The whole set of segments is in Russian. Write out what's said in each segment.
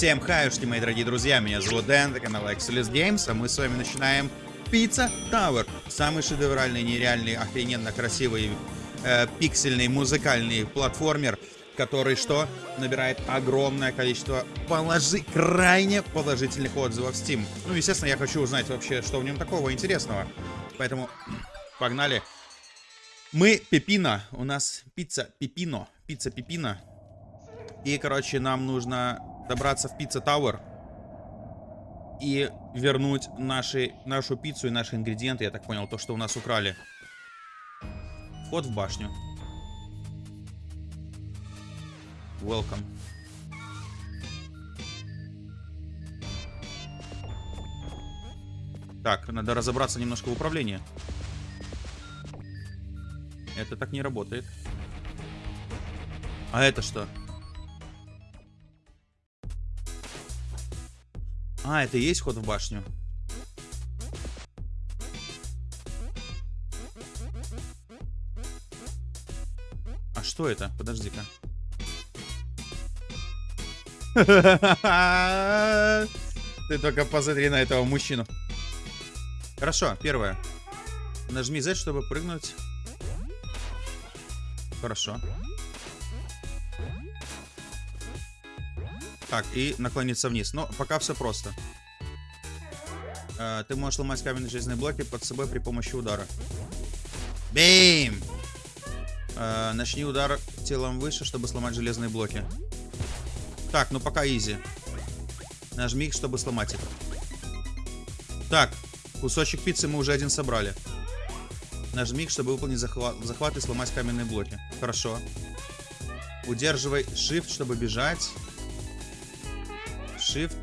Всем хаюшки, мои дорогие друзья, меня зовут Дэн, это канал Excelus Games, а мы с вами начинаем Pizza Tower. Самый шедевральный, нереальный, охрененно красивый, э, пиксельный, музыкальный платформер, который что? Набирает огромное количество положи... крайне положительных отзывов в Steam. Ну, естественно, я хочу узнать вообще, что в нем такого интересного. Поэтому погнали. Мы Пепино, у нас пицца Пепино, пицца Пепино. И, короче, нам нужно добраться в Пицца Тауэр и вернуть наши, нашу пиццу и наши ингредиенты, я так понял, то, что у нас украли. Вход в башню. Welcome. Так, надо разобраться немножко в управлении. Это так не работает. А это что? А, это и есть ход в башню. А что это? Подожди-ка. Ты только посмотри на этого мужчину. Хорошо, первое. Нажми Z, чтобы прыгнуть. Хорошо. Так, и наклониться вниз. Но пока все просто. Э, ты можешь ломать каменные железные блоки под собой при помощи удара. Бейм! Э, начни удар телом выше, чтобы сломать железные блоки. Так, ну пока изи. Нажми их, чтобы сломать их. Так, кусочек пиццы мы уже один собрали. Нажми их, чтобы выполнить захват, захват и сломать каменные блоки. Хорошо. Удерживай Shift, чтобы бежать. Shift,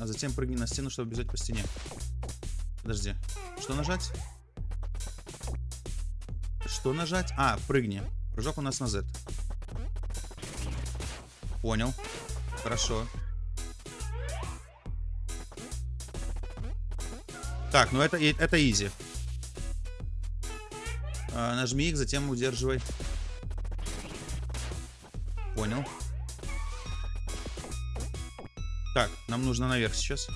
а затем прыгни на стену, чтобы бежать по стене. Подожди. Что нажать? Что нажать? А, прыгни. Прыжок у нас на Z. Понял. Хорошо. Так, ну это, это изи. А, нажми их, затем удерживай. Так, нам нужно наверх сейчас.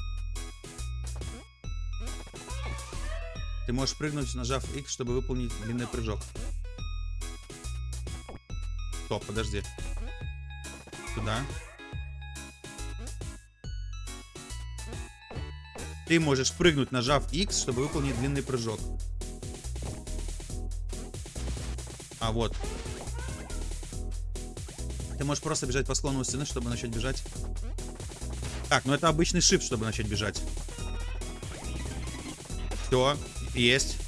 Ты можешь прыгнуть, нажав X, чтобы выполнить длинный прыжок. Стоп, подожди. Сюда. Ты можешь прыгнуть, нажав X, чтобы выполнить длинный прыжок. А, вот. Ты можешь просто бежать по склону стены, чтобы начать бежать. Так, ну это обычный shift, чтобы начать бежать. Все, есть.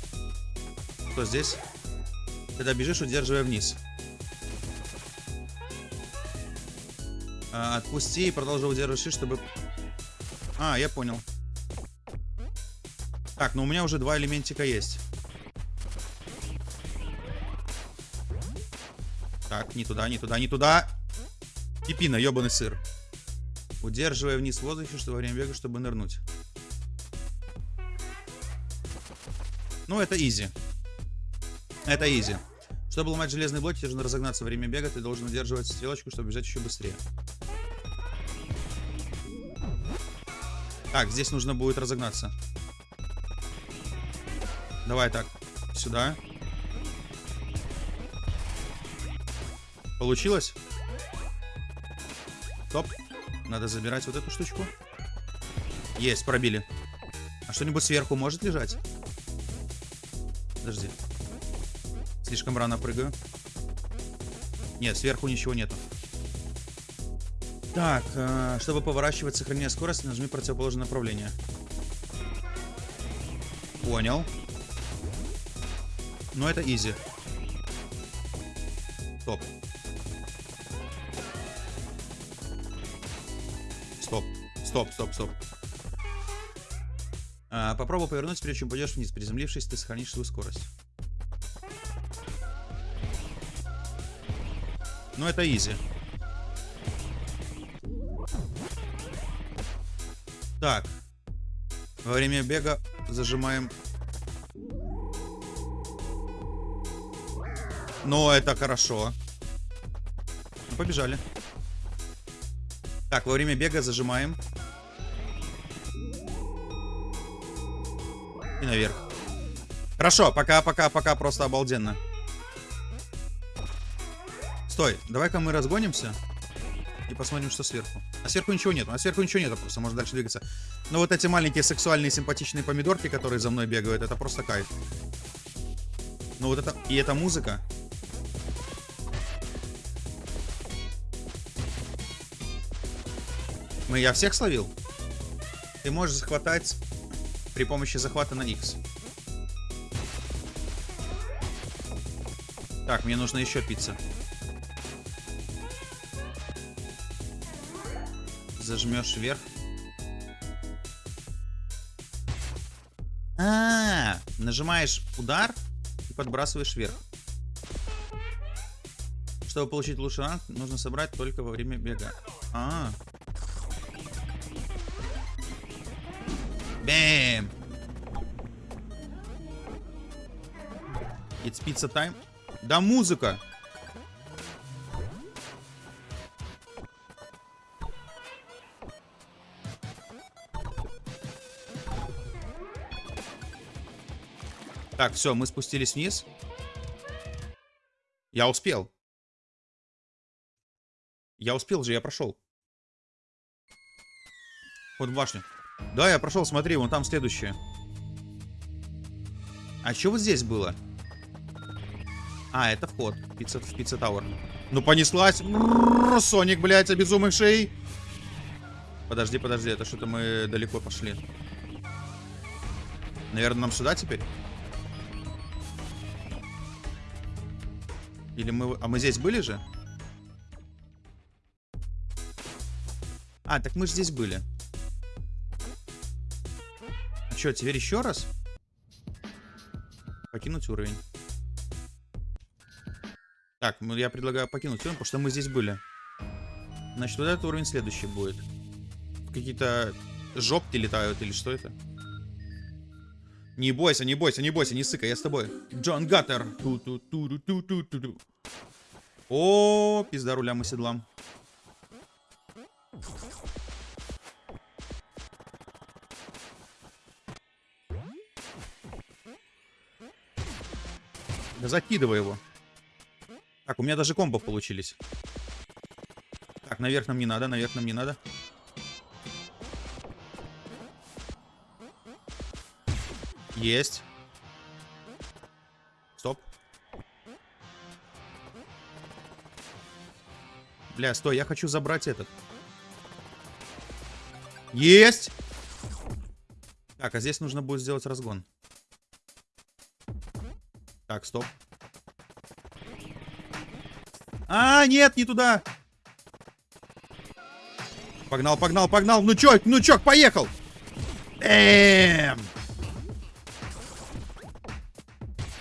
Что здесь? Когда бежишь, удерживая вниз. А, отпусти и продолжи удерживать чтобы... А, я понял. Так, ну у меня уже два элементика есть. Так, не туда, не туда, не туда. Пипина, ебаный сыр. Удерживая вниз в воздухе, что во время бега, чтобы нырнуть. Ну, это изи. Это изи. Чтобы ломать железные блоки, тебе нужно разогнаться во время бега. Ты должен удерживать стрелочку, чтобы бежать еще быстрее. Так, здесь нужно будет разогнаться. Давай так. Сюда. Получилось? Топ. Надо забирать вот эту штучку. Есть, пробили. А что-нибудь сверху может лежать? Подожди. Слишком рано прыгаю. Нет, сверху ничего нету. Так, э, чтобы поворачивать, сохраняя скорость, нажми противоположное направление. Понял. Но это изи. Стоп. Стоп, стоп. А, попробуй повернуть, прежде чем пойдешь вниз. Приземлившись, ты сохранишь свою скорость. Ну, это изи. Так. Во время бега зажимаем... Ну, это хорошо. Ну, побежали. Так, во время бега зажимаем. Наверх. Хорошо, пока, пока, пока, просто обалденно. Стой, давай-ка мы разгонимся. И посмотрим, что сверху. А сверху ничего нет. А сверху ничего нет, просто можно дальше двигаться. Но вот эти маленькие сексуальные симпатичные помидорки, которые за мной бегают, это просто кайф. Ну вот это... И эта музыка. Мы я всех словил? Ты можешь захватать при помощи захвата на X. Так, мне нужно еще пицца. Зажмешь вверх. А, -а, а, нажимаешь удар и подбрасываешь вверх. Чтобы получить лучший ранг, нужно собрать только во время бега. А, -а, Бэм! It's pizza time. Да музыка! Так, все, мы спустились вниз. Я успел. Я успел же, я прошел. Вот башню. Да, я прошел, смотри, вон там следующее. А что вот здесь было? А, это вход. Пицца, в Пицца Тауэр. Ну, понеслась. Соник, блядь, обезумевший. Подожди, подожди, это что-то мы далеко пошли. Наверное, нам сюда теперь? Или мы... А мы здесь были же? А, так мы же здесь были. Что, теперь еще раз? Покинуть уровень. Так, ну я предлагаю покинуть уровень, потому что мы здесь были. Значит, вот этот уровень следующий будет. Какие-то жопки летают или что это? Не бойся, не бойся, не бойся, не сыкай, я с тобой. Джон Гаттер. Ту -ту -ту -ту -ту -ту -ту -ту. О, пизда рулям и седлам. Закидывай его. Так, у меня даже комбо получились. Так, наверх нам не надо, наверх нам не надо. Есть. Стоп. Бля, стой, я хочу забрать этот. Есть! Так, а здесь нужно будет сделать разгон. Так, стоп. А, нет, не туда. Погнал, погнал, погнал. Ну чё, ну чё, поехал. Эм.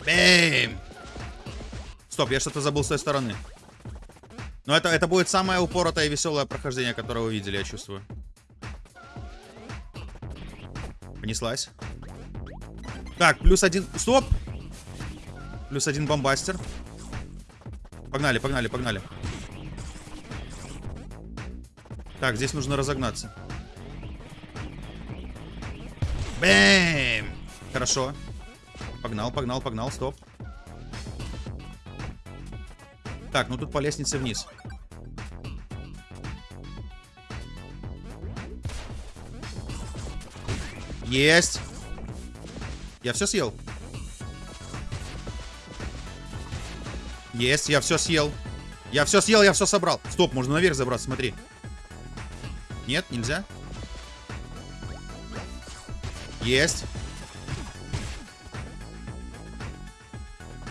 Бэм. Стоп, я что-то забыл с той стороны. Но это, это будет самое упоротое и веселое прохождение, которое вы видели, я чувствую. Понеслась. Так, плюс один... Стоп! Плюс один бомбастер. Погнали, погнали, погнали. Так, здесь нужно разогнаться. Бэм! Хорошо. Погнал, погнал, погнал, стоп. Так, ну тут по лестнице вниз. Есть. Я все съел. Есть, я все съел. Я все съел, я все собрал. Стоп, можно наверх забраться, смотри. Нет, нельзя. Есть.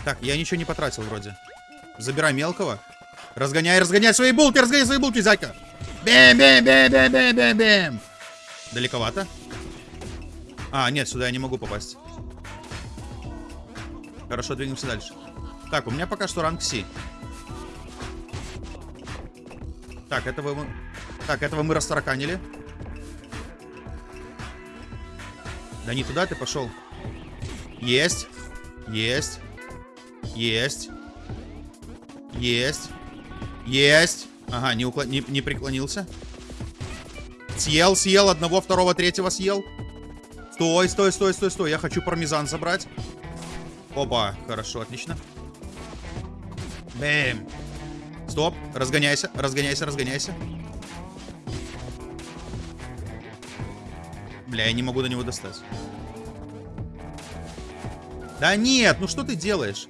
Так, я ничего не потратил вроде. Забирай мелкого. Разгоняй, разгоняй свои булки, разгоняй свои булки, зайка. Бэм, бэм, бэм, бэм, бэм, бэм, бэм. Далековато. А, нет, сюда я не могу попасть. Хорошо, двигаемся дальше. Так, у меня пока что ранг Си. Так, этого мы... Так, этого мы растараканили. Да не туда ты пошел. Есть. Есть. Есть. Есть. Есть. Ага, не, уклон... не, не преклонился. Съел, съел, одного, второго, третьего съел. Стой, стой, стой, стой, стой. Я хочу пармезан забрать. Опа, хорошо, отлично. Бэм. Стоп, разгоняйся, разгоняйся, разгоняйся. Бля, я не могу до него достать. Да нет, ну что ты делаешь?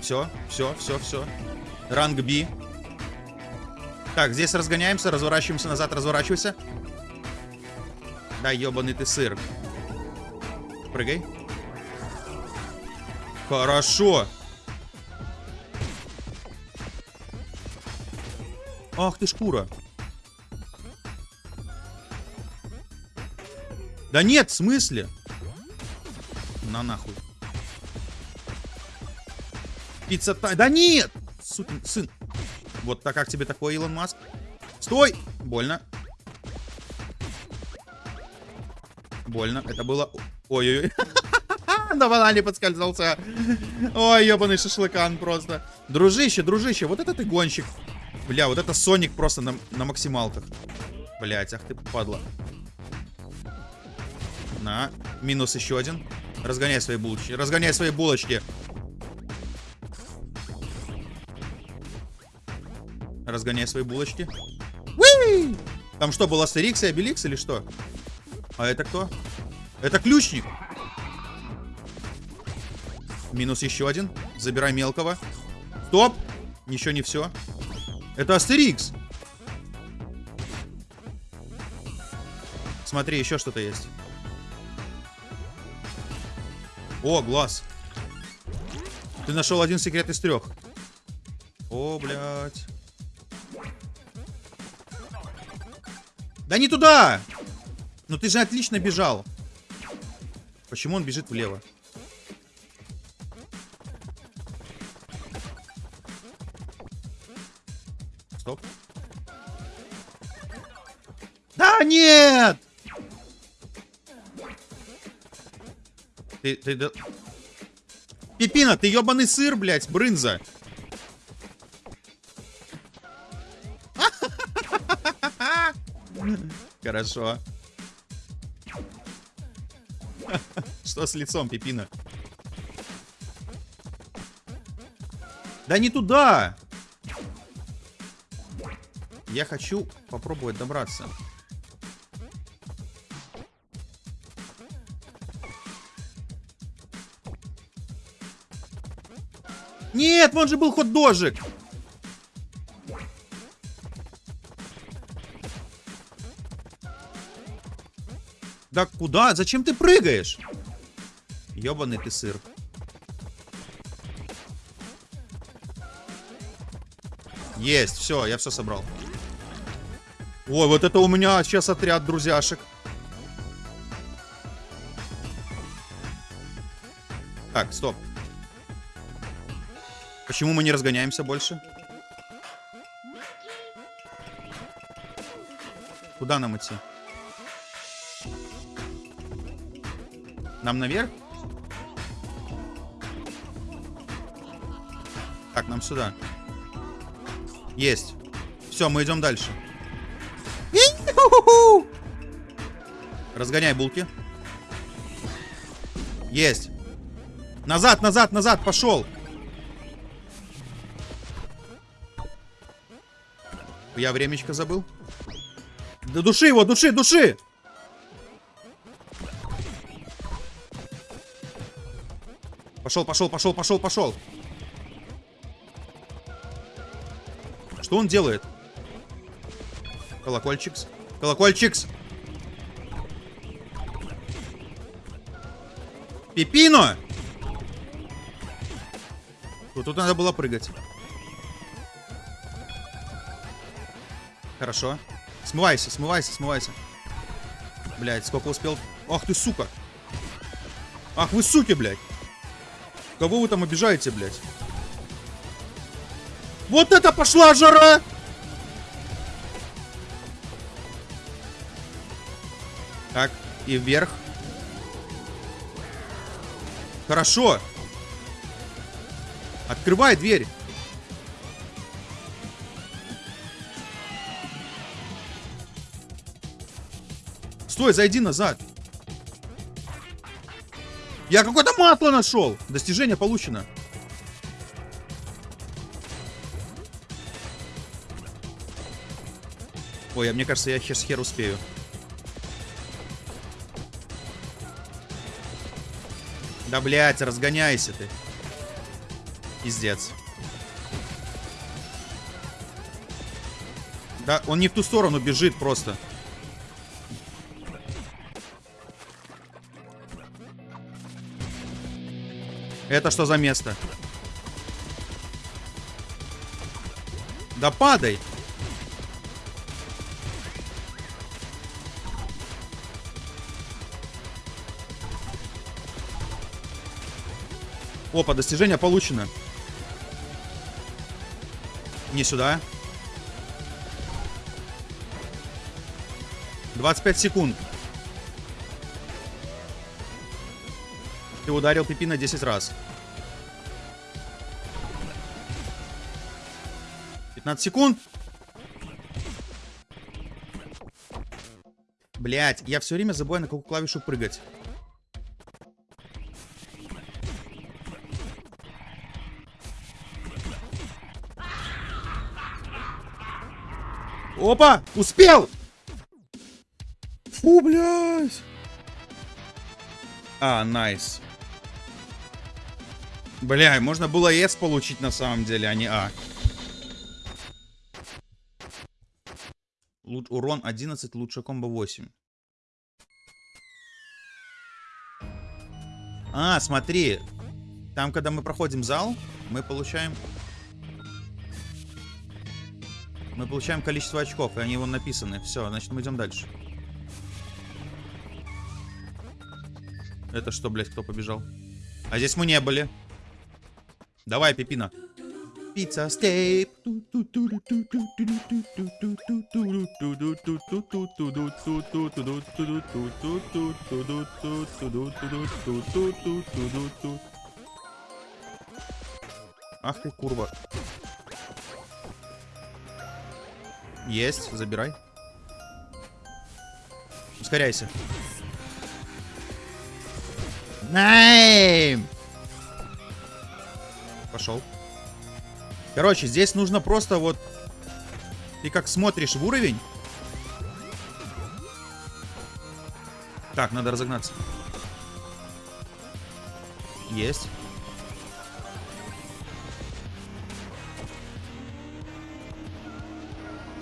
Все, все, все, все. Ранг Би. Так, здесь разгоняемся, разворачиваемся назад, разворачивайся. Да, ебаный ты сыр. Прыгай. Хорошо. Ах ты шкура. Да нет, в смысле? На нахуй. Пицца та... Да нет! Сукин сын. Вот так как тебе такой, Илон Маск? Стой! Больно. Больно. Это было... Ой-ой-ой. На банане подскользнулся. Ой, ебаный шашлыкан просто. Дружище, дружище, вот это ты гонщик. Бля, вот это Соник просто на, на максималках. Блять, ах ты падла. На, минус еще один. Разгоняй свои булочки. Разгоняй свои булочки. Разгоняй свои булочки. Уи! Там что, был Астерикс и Обеликс или что? А это кто? Это ключник. Минус еще один. Забирай мелкого. Стоп! Еще не все. Это Астерикс. Смотри, еще что-то есть. О, глаз. Ты нашел один секрет из трех. О, блядь. Да не туда! Ну ты же отлично бежал. Почему он бежит влево? Нет! Ты, ты, да... Пипина, ты ебаный сыр, блядь, брынза. Хорошо. Что с лицом, Пипина? Да не туда! Я хочу попробовать добраться. Нет, вон же был хот-дожик. Да куда? Зачем ты прыгаешь? Ёбаный ты сыр. Есть, все, я все собрал. Ой, вот это у меня сейчас отряд друзьяшек. Так, стоп. Почему мы не разгоняемся больше? Куда нам идти? Нам наверх? Так, нам сюда. Есть. Все, мы идем дальше. Разгоняй булки. Есть. Назад, назад, назад, пошел. Я времечко забыл. Да души его, души, души! Пошел, пошел, пошел, пошел, пошел. Что он делает? Колокольчикс. Колокольчикс. Пипино! Вот тут надо было прыгать. Хорошо. Смывайся, смывайся, смывайся. Блять, сколько успел. Ах ты, сука. Ах вы, суки, блядь. Кого вы там обижаете, блядь? Вот это пошла жара! Так, и вверх. Хорошо. Открывай дверь. Стой, зайди назад. Я какое-то масло нашел. Достижение получено. Ой, а мне кажется, я хер с хер успею. Да, блядь, разгоняйся ты. Пиздец. Да, он не в ту сторону бежит просто. Это что за место? Да падай! Опа, достижение получено. Не сюда. 25 секунд. Ты ударил Пипина 10 раз. 15 секунд. Блять, я все время забываю на какую клавишу прыгать. Опа! Успел! Фу, блядь! А, найс. Бля, можно было S получить на самом деле, а не А. Луч, урон 11, лучше комбо 8. А, смотри. Там, когда мы проходим зал, мы получаем Мы получаем количество очков, и они вон написаны. Все, значит, мы идем дальше. Это что, блядь, кто побежал? А здесь мы не были. Давай, Пипина. Пицца стейп. Ах ты, курва. Есть, забирай. Ускоряйся. Найм! Пошел. Короче, здесь нужно просто вот... Ты как смотришь в уровень. Так, надо разогнаться. Есть.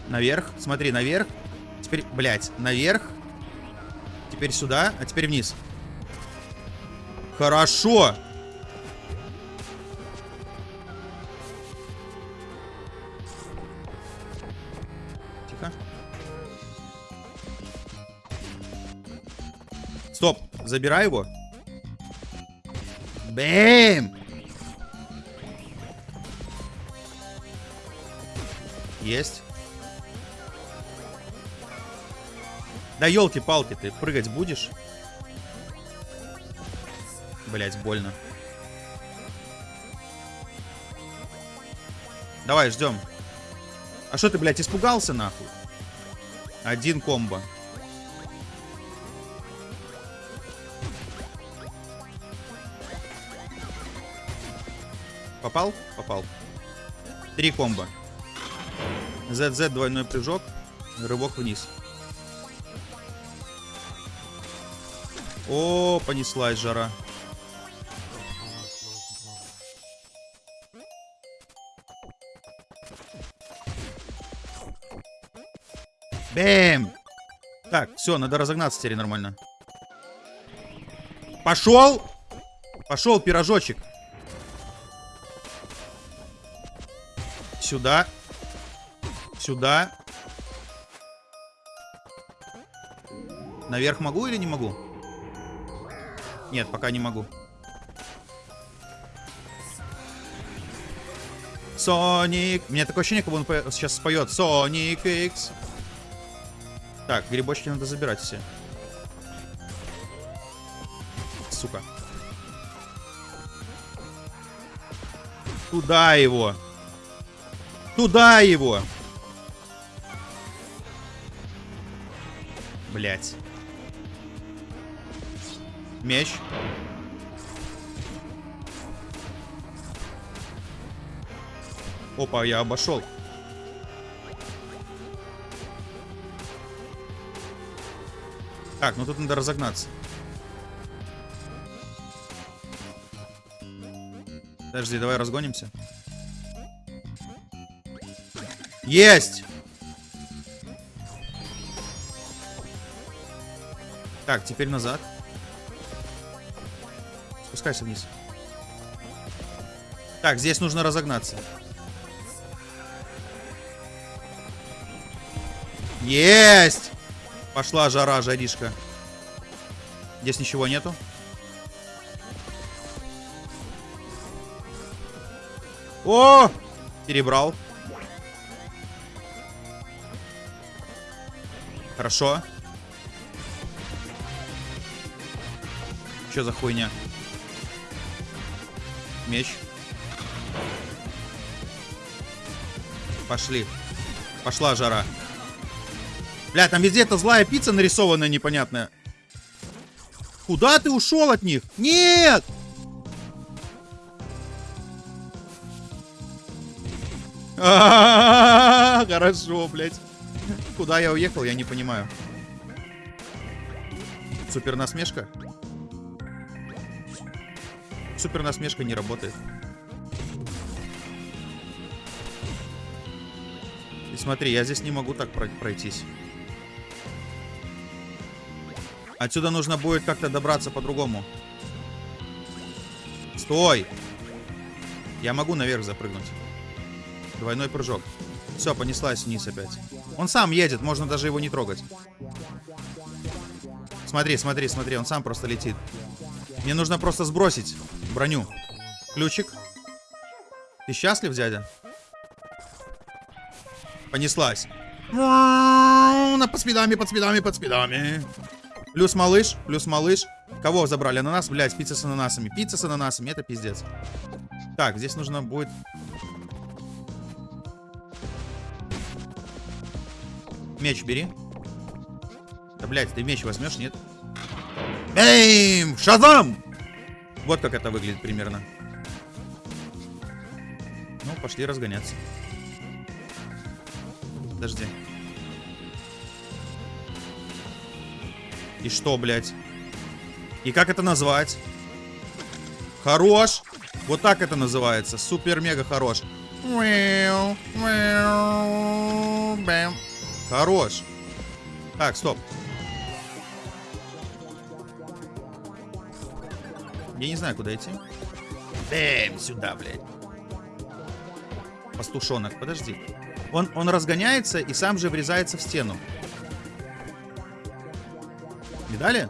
Наверх. Смотри, наверх. Теперь, блядь, наверх. Теперь сюда, а теперь вниз. Хорошо. Забирай его. Бэм! Есть. Да елки-палки, ты прыгать будешь? Блять, больно. Давай, ждем. А что ты, блядь, испугался, нахуй? Один комбо. Попал? Попал. Три комбо. ZZ двойной прыжок. Рывок вниз. О, понеслась жара. Бэм! Так, все, надо разогнаться теперь нормально. Пошел! Пошел, пирожочек. Сюда. Сюда. Наверх могу или не могу? Нет, пока не могу. Соник. Меня такое ощущение, как он сейчас споет. Соник X. Так, грибочки надо забирать все. Сука. Туда его. Туда его. Блять. Меч. Опа, я обошел. Так, ну тут надо разогнаться. Подожди, давай разгонимся. Есть! Так, теперь назад. Спускайся вниз. Так, здесь нужно разогнаться. Есть! Пошла жара, жаришка. Здесь ничего нету. О! Перебрал. Хорошо. Что за хуйня? Меч. Пошли. Пошла жара. Бля, там везде эта злая пицца нарисованная непонятная. Куда ты ушел от них? Нет! Хорошо, блядь. Куда я уехал, я не понимаю. Супер насмешка? Супер насмешка не работает. И смотри, я здесь не могу так пройтись. Отсюда нужно будет как-то добраться по-другому. Стой! Я могу наверх запрыгнуть. Двойной прыжок. Все, понеслась вниз опять. Он сам едет, можно даже его не трогать. Смотри, смотри, смотри, он сам просто летит. Мне нужно просто сбросить броню. Ключик. Ты счастлив, дядя? Понеслась. На под спидами, под спидами, под спидами. Плюс малыш, плюс малыш. Кого забрали? Ананас, блядь, пицца с ананасами. Пицца с ананасами, это пиздец. Так, здесь нужно будет Меч бери. Да, блядь, ты меч возьмешь, нет? Эйм! Шазам! Вот как это выглядит примерно. Ну, пошли разгоняться. Подожди. И что, блядь? И как это назвать? Хорош! Вот так это называется. Супер-мега хорош. Бэм. Хорош. Так, стоп. Я не знаю, куда идти. Бэм, сюда, блядь. Пастушонок, подожди. Он, он разгоняется и сам же врезается в стену. Видали?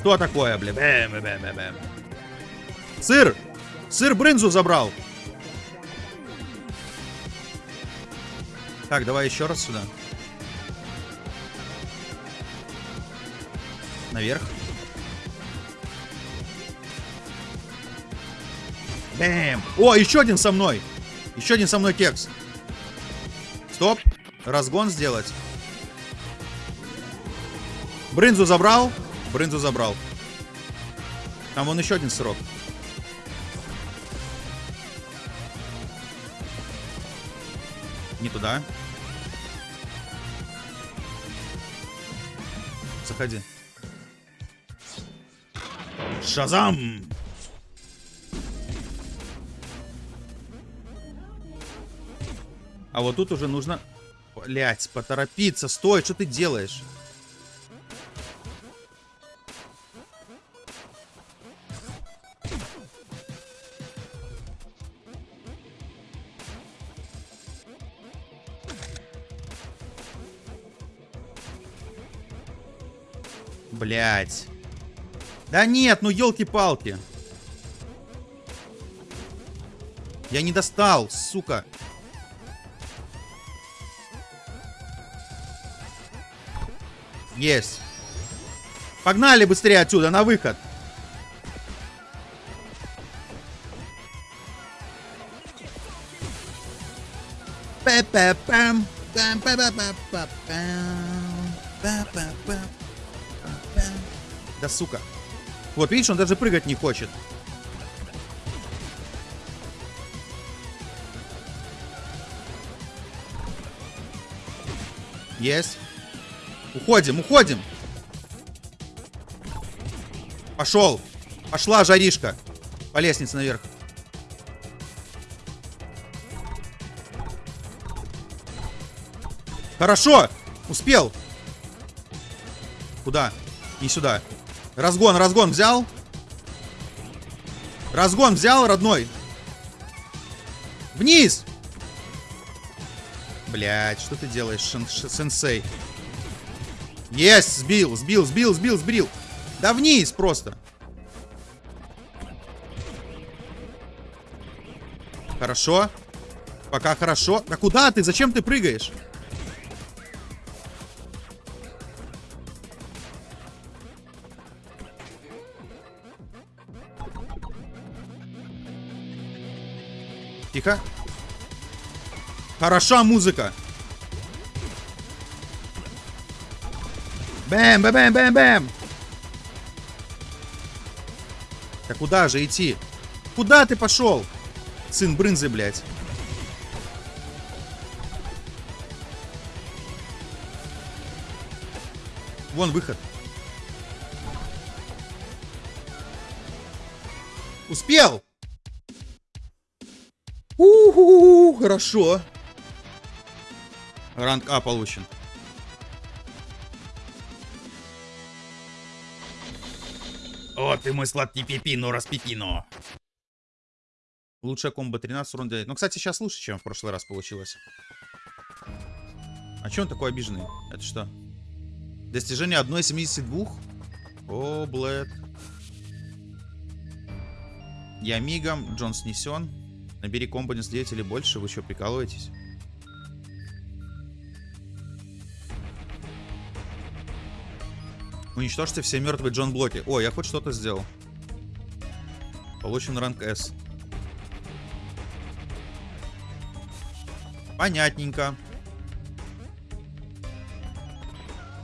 Что такое, блядь? Бэм, бэм, бэм, бэм. Сыр! Сыр брынзу забрал! Так, давай еще раз сюда. Наверх. Бэм! О, еще один со мной! Еще один со мной кекс. Стоп. Разгон сделать. Брынзу забрал. Брынзу забрал. Там вон еще один срок. Туда. Заходи. Шазам! А вот тут уже нужно... Блять, поторопиться. Стой, что ты делаешь? Блять. Да нет, ну елки-палки. Я не достал, сука. Есть. Погнали быстрее отсюда, на выход. Пэ-пэ-пэм. Пэм-пэ-пэ-пэ-пэм. Да сука. Вот, видишь, он даже прыгать не хочет. Есть. Уходим, уходим. Пошел. Пошла жаришка. По лестнице наверх. Хорошо. Успел. Куда? Не сюда. Разгон, разгон взял. Разгон взял, родной. Вниз. Блять, что ты делаешь, сенсей? Есть, сбил, сбил, сбил, сбил, сбил. Да вниз просто. Хорошо. Пока хорошо. Да куда ты? Зачем ты прыгаешь? Тихо. Хороша музыка. Бэм, бэм, бэм, бэм, бэм. Да куда же идти? Куда ты пошел? Сын брынзы, блядь. Вон выход. Успел! Хорошо. Ранг А получен. О, ты мой сладкий пипино, распипино. Лучшая комбо 13, урон 9. Ну, кстати, сейчас лучше, чем в прошлый раз получилось. А че он такой обиженный? Это что? Достижение 1,72? О, Блэд. Я мигом, Джон снесен. Набери 9 или больше, вы что, прикалываетесь? Уничтожьте все мертвые Джон Блоки. О, я хоть что-то сделал. Получен ранг S. Понятненько.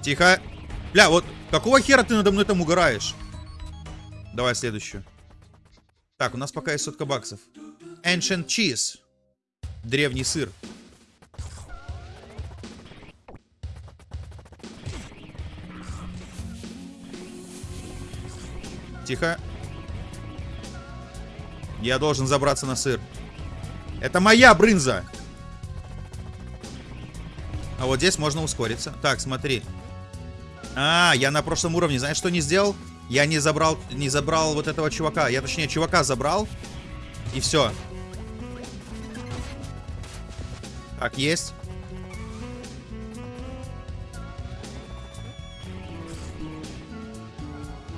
Тихо. Бля, вот какого хера ты надо мной там угораешь? Давай следующую. Так, у нас пока есть сотка баксов. Ancient Cheese. Древний сыр. Тихо. Я должен забраться на сыр. Это моя брынза. А вот здесь можно ускориться. Так, смотри. А, я на прошлом уровне, знаешь, что не сделал? Я не забрал, не забрал вот этого чувака. Я, точнее, чувака забрал. И все. Так, есть.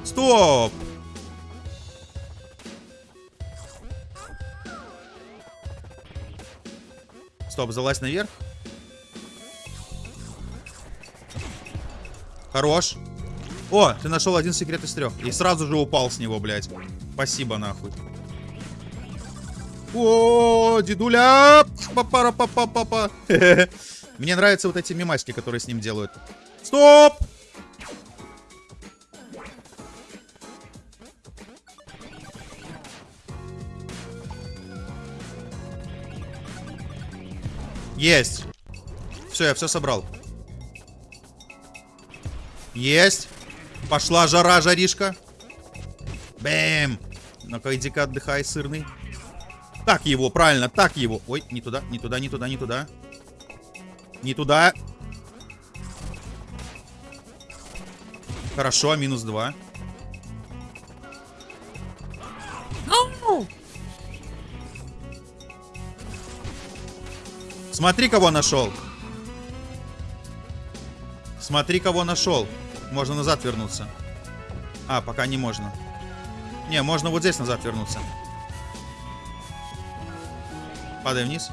Стоп! Стоп, залазь наверх. Хорош. О, ты нашел один секрет из трех. И сразу же упал с него, блядь. Спасибо, нахуй. О, дедуля! Папара папа папа. Мне нравятся вот эти мимаски, которые с ним делают. Стоп! Есть. Все, я все собрал. Есть. Пошла жара, жаришка. Бэм. Ну-ка, иди-ка отдыхай, сырный. Так его, правильно, так его. Ой, не туда, не туда, не туда, не туда. Не туда. Хорошо, минус два. Смотри, кого нашел. Смотри, кого нашел. Можно назад вернуться. А, пока не можно. Не, можно вот здесь назад вернуться. Падаем вниз.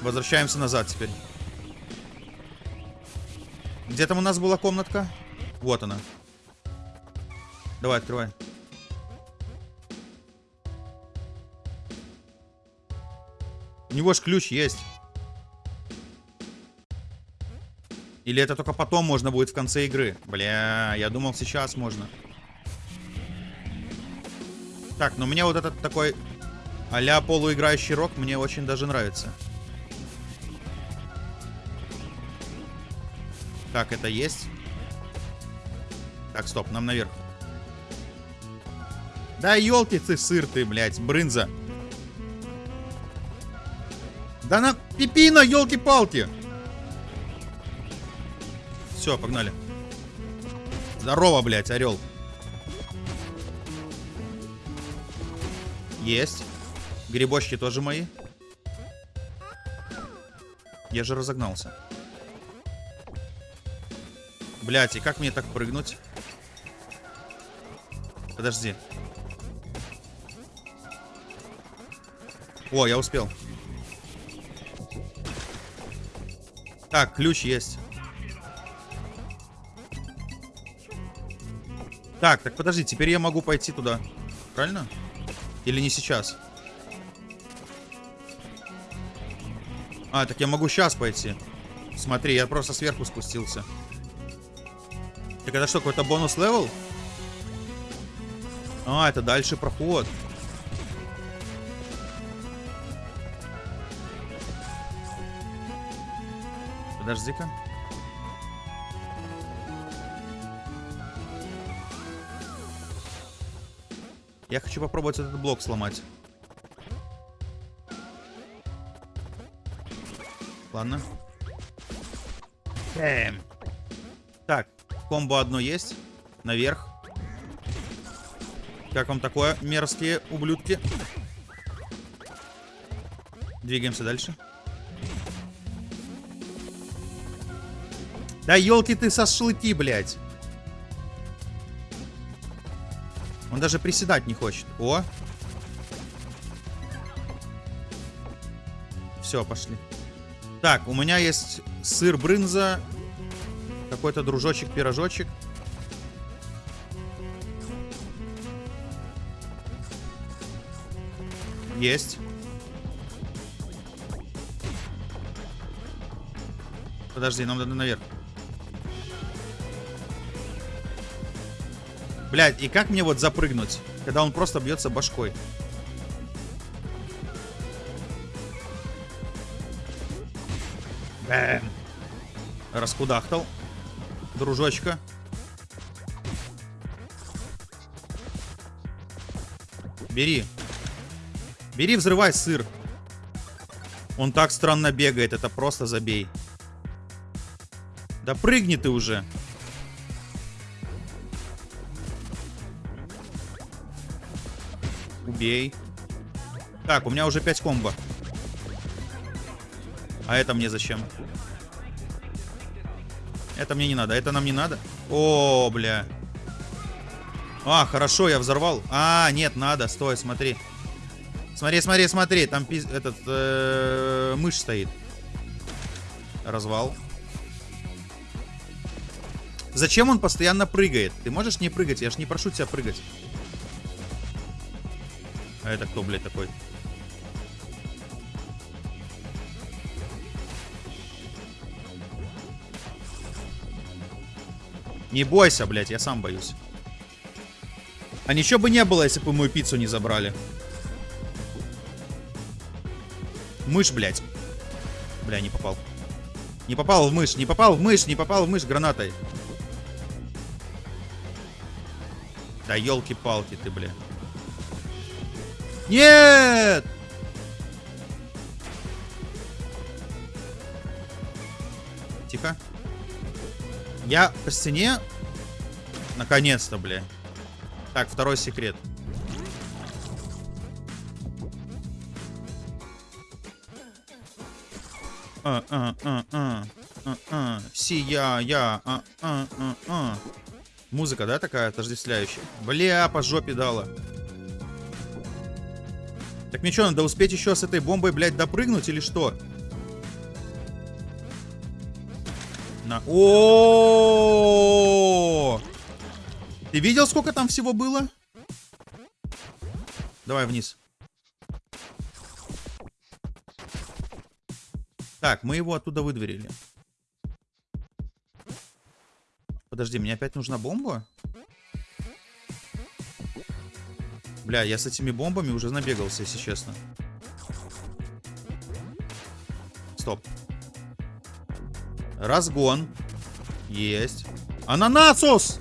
Возвращаемся назад теперь. Где там у нас была комнатка? Вот она. Давай, открывай. У него ж ключ есть. Или это только потом можно будет в конце игры? Бля, я думал сейчас можно. Так, ну мне вот этот такой а-ля полуиграющий рок мне очень даже нравится. Так, это есть. Так, стоп, нам наверх. Да елки ты, сыр ты, блядь, брынза. Да на пипина, елки-палки. Все, погнали. Здорово, блядь, орел. Есть. Грибочки тоже мои. Я же разогнался. Блять, и как мне так прыгнуть? Подожди. О, я успел. Так, ключ есть. Так, так подожди, теперь я могу пойти туда. Правильно? Или не сейчас? А, так я могу сейчас пойти. Смотри, я просто сверху спустился. Так это что, какой-то bonus level? А, это дальше проход. Подожди-ка. Я хочу попробовать этот блок сломать. Ладно. Эм. Так, комбо одно есть. Наверх. Как вам такое, мерзкие ублюдки? Двигаемся дальше. Да елки ты со шашлыки, блядь. Он даже приседать не хочет. О. Все, пошли. Так, у меня есть сыр брынза. Какой-то дружочек-пирожочек. Есть. Подожди, нам надо наверх. Блядь, и как мне вот запрыгнуть, когда он просто бьется башкой? Раскудахтал. Дружочка. Бери. Бери, взрывай сыр. Он так странно бегает, это просто забей. Да прыгни ты уже. Убей. Так, у меня уже 5 комбо. А это мне зачем? Это мне не надо. Это нам не надо. О, бля. А, хорошо, я взорвал. А, нет, надо. Стой, смотри. Смотри, смотри, смотри. Там пиз... этот э мышь стоит. Развал. Зачем он постоянно прыгает? Ты можешь не прыгать? Я ж не прошу тебя прыгать. А это кто, блядь, такой? Не бойся, блядь, я сам боюсь. А ничего бы не было, если бы мою пиццу не забрали. Мышь, блядь. Бля, не попал. Не попал в мышь, не попал в мышь, не попал в мышь гранатой. Да елки-палки ты, бля. Нет! Тихо. Я по стене. Наконец-то, бля. Так, второй секрет. А, а, а, а. Сия, я, а, а, а, а. Музыка, да, такая отождествляющая? Бля, по жопе дала. Так мне что, надо успеть еще с этой бомбой, блядь, допрыгнуть или что? На. О! Ты видел, сколько там всего было? Давай вниз. Так, мы его оттуда выдворили. Подожди, мне опять нужна бомба? Бля, я с этими бомбами уже набегался, если честно. Стоп. Разгон. Есть. Ананасус!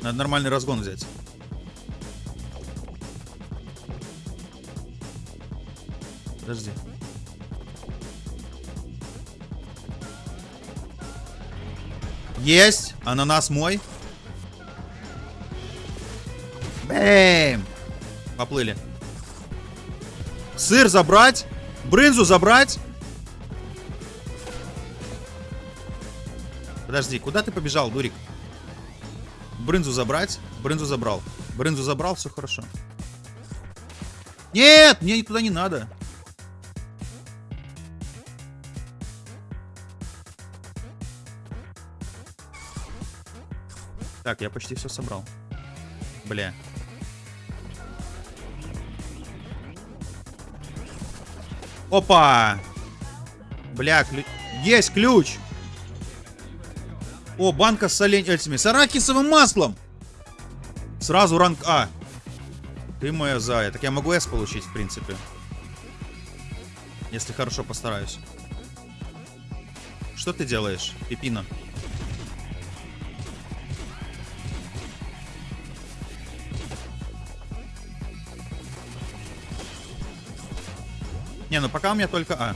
Надо нормальный разгон взять. Подожди. Есть! Ананас мой. Бэм! Поплыли. Сыр забрать. Брынзу забрать. Подожди, куда ты побежал, дурик? Брынзу забрать. Брынзу забрал. Брынзу забрал, все хорошо. Нет, мне туда не надо. Так, я почти все собрал. Бля. Опа! Бля, ключ. Есть ключ! О, банка с олень этими. С арахисовым маслом! Сразу ранг А. Ты моя зая. Так я могу С получить, в принципе. Если хорошо постараюсь. Что ты делаешь, Пипина? Не, ну пока у меня только А.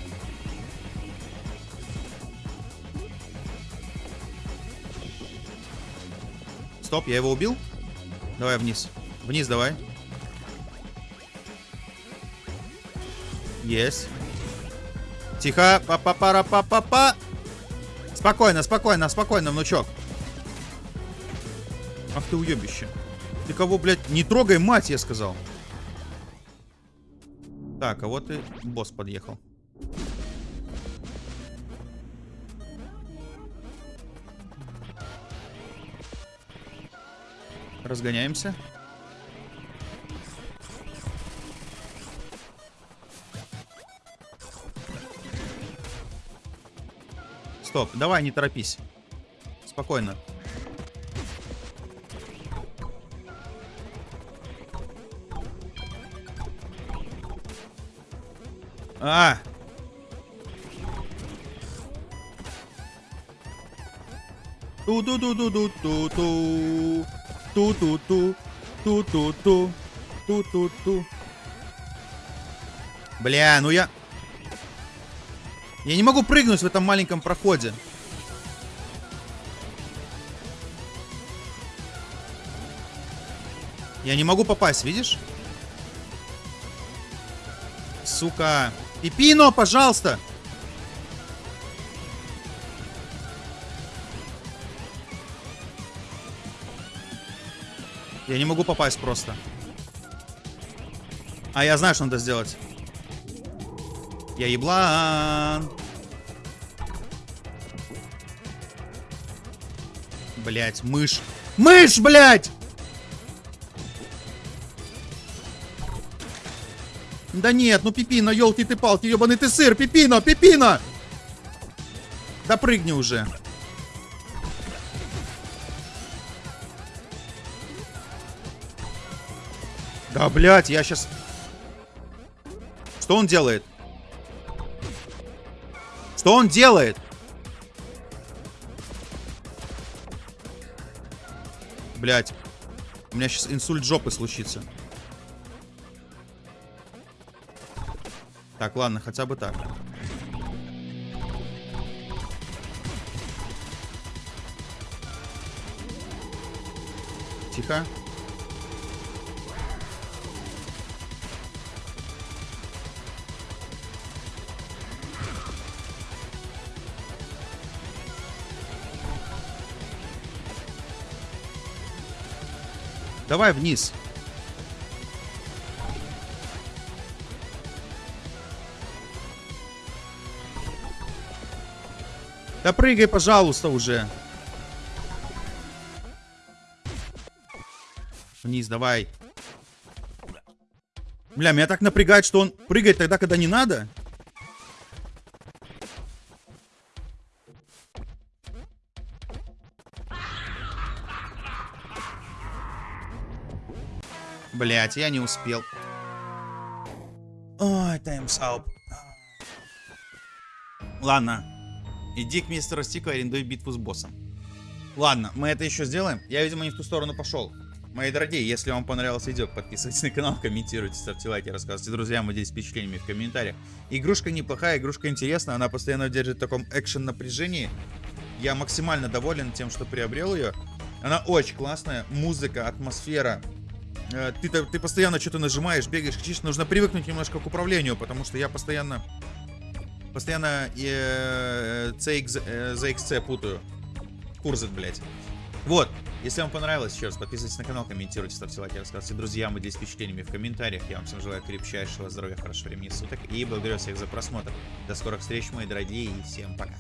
Стоп, я его убил? Давай вниз. Вниз давай. Есть. Тихо. Па-па-пара-па-па-па. Спокойно, спокойно, спокойно, внучок. Ах ты уебище. Ты кого, блядь, не трогай, мать, я сказал. Так, а вот и босс подъехал. Разгоняемся. Стоп, давай, не торопись. Спокойно. А! Ту-ту-ту-ту-ту-ту-ту. Ту-ту-ту. Ту-ту-ту. Ту-ту-ту. Бля, ну я... Я не могу прыгнуть в этом маленьком проходе. Я не могу попасть, видишь? Сука. Пипино, пожалуйста! Я не могу попасть просто. А я знаю, что надо сделать. Я еблан. Блять, мышь. Мышь, блять! Да нет, ну Пипино, елки ты палки, ебаный ты сыр, Пипино, Пипино! Да прыгни уже. Да, блядь, я сейчас... Что он делает? Что он делает? Блядь. У меня сейчас инсульт жопы случится. Так, ладно, хотя бы так. Тихо. Давай вниз. Да прыгай, пожалуйста, уже. Вниз, давай. Бля, меня так напрягает, что он прыгает тогда, когда не надо. Блять, я не успел. Ой, таймсауп. Ладно, Иди к мистеру Стику, арендуй битву с боссом. Ладно, мы это еще сделаем. Я, видимо, не в ту сторону пошел. Мои дорогие, если вам понравилось видео, подписывайтесь на канал, комментируйте, ставьте лайки, рассказывайте друзьям, делитесь впечатлениями в комментариях. Игрушка неплохая, игрушка интересная, она постоянно держит в таком экшен напряжении. Я максимально доволен тем, что приобрел ее. Она очень классная, музыка, атмосфера. Э, Ты, ты постоянно что-то нажимаешь, бегаешь, кричишь. Нужно привыкнуть немножко к управлению, потому что я постоянно... Постоянно э, CX, э, ZXC путаю. Курзет, блядь. Вот. Если вам понравилось, еще раз подписывайтесь на канал, комментируйте, ставьте лайки, рассказывайте друзьям и делитесь впечатлениями в комментариях. Я вам всем желаю крепчайшего здоровья, хорошего времени суток и благодарю всех за просмотр. До скорых встреч, мои дорогие, и всем пока.